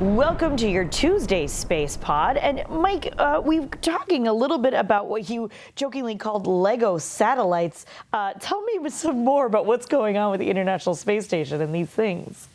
Welcome to your Tuesday Space Pod. And Mike, uh, we are talking a little bit about what you jokingly called Lego satellites. Uh, tell me some more about what's going on with the International Space Station and these things.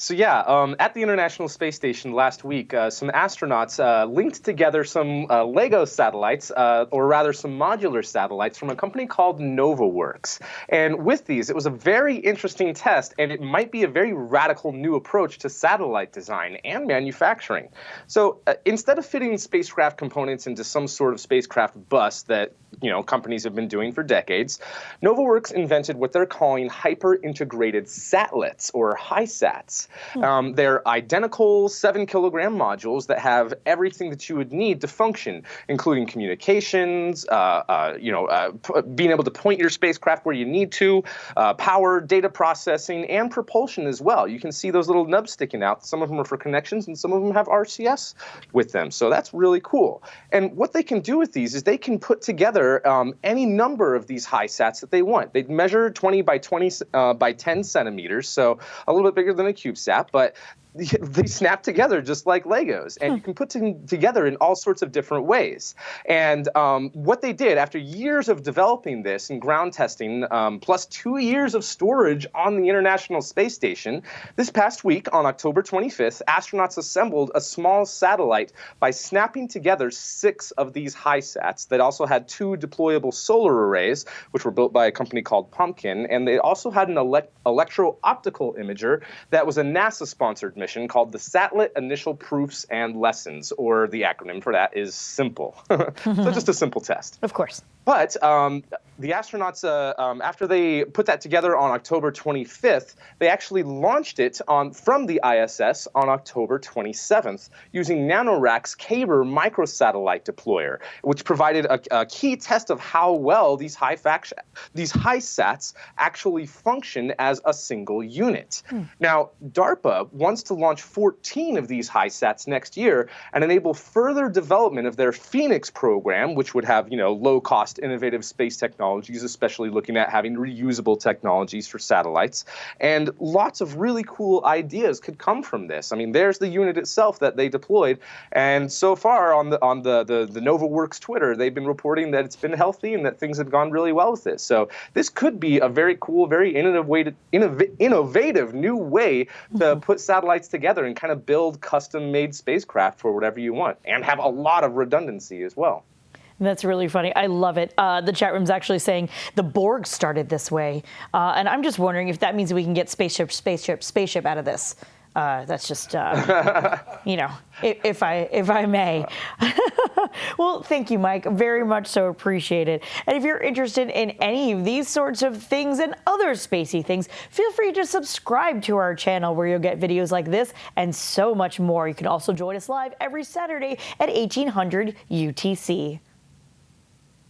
So yeah, um, at the International Space Station last week, uh, some astronauts uh, linked together some uh, LEGO satellites, uh, or rather some modular satellites from a company called NovaWurks. And with these, it was a very interesting test, and it might be a very radical new approach to satellite design and manufacturing. So uh, instead of fitting spacecraft components into some sort of spacecraft bus that you know companies have been doing for decades, NovaWurks invented what they're calling hyper-integrated satlets, or HISATs. Hmm. Um, they're identical seven kilogram modules that have everything that you would need to function, including communications, uh, uh, you know, uh, being able to point your spacecraft where you need to, uh, power, data processing, and propulsion as well. You can see those little nubs sticking out. Some of them are for connections, and some of them have RCS with them. So that's really cool. And what they can do with these is they can put together um, any number of these HISATs that they want. They measure 20 by 20 uh, by 10 centimeters, so a little bit bigger than a CubeSat, but they snap together just like Legos, and you can put them together in all sorts of different ways. And um, what they did after years of developing this and ground testing, um, plus two years of storage on the International Space Station, this past week on October 25th, astronauts assembled a small satellite by snapping together six of these HISATs that also had two deployable solar arrays, which were built by a company called Pumpkin, and they also had an ele electro-optical imager that was a NASA-sponsored mission called the Satellite Initial Proofs and Lessons, or the acronym for that is SIMPL. so just a simple test. Of course. But um, the astronauts, uh, um, after they put that together on October 25th, they actually launched it on from the ISS on October 27th using NanoRacks Kaber microsatellite deployer, which provided a, a, key test of how well these high fact these HISATs actually function as a single unit. Hmm. Now, DARPA wants to launch 14 of these HISATs next year and enable further development of their Phoenix program, which would have you know low cost innovative space technologies, especially looking at having reusable technologies for satellites. And lots of really cool ideas could come from this. I mean, there's the unit itself that they deployed, and so far on the on the the, the NovaWurks Twitter, they've been reporting that it's been healthy and that things have gone really well with this. So this could be a very cool, very innovative, way to, innov- innovative new way to mm-hmm. put satellites together and kind of build custom-made spacecraft for whatever you want, and have a lot of redundancy as well. That's really funny. I love it. Uh, the chat room's actually saying the Borg started this way. Uh, and I'm just wondering if that means we can get spaceship, spaceship, spaceship out of this. Uh, that's just, uh, you know, if, if, I if I may. well, thank you, Mike. Very much so appreciated. And if you're interested in any of these sorts of things and other spacey things, feel free to subscribe to our channel where you'll get videos like this and so much more. You can also join us live every Saturday at 1800 UTC.